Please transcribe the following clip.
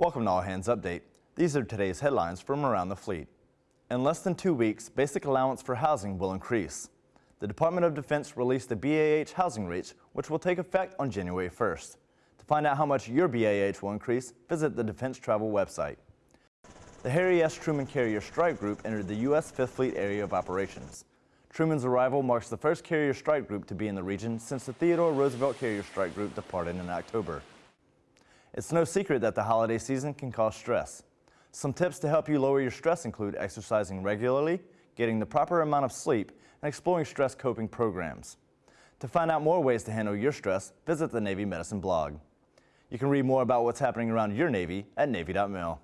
Welcome to All Hands Update. These are today's headlines from around the fleet. In less than two weeks, basic allowance for housing will increase. The Department of Defense released the BAH housing rates, which will take effect on January 1st. To find out how much your BAH will increase, visit the Defense Travel website. The Harry S. Truman Carrier Strike Group entered the U.S. Fifth Fleet Area of Operations. Truman's arrival marks the first carrier strike group to be in the region since the Theodore Roosevelt Carrier Strike Group departed in October. It's no secret that the holiday season can cause stress. Some tips to help you lower your stress include exercising regularly, getting the proper amount of sleep, and exploring stress coping programs. To find out more ways to handle your stress, visit the Navy Medicine blog. You can read more about what's happening around your Navy at Navy.mil.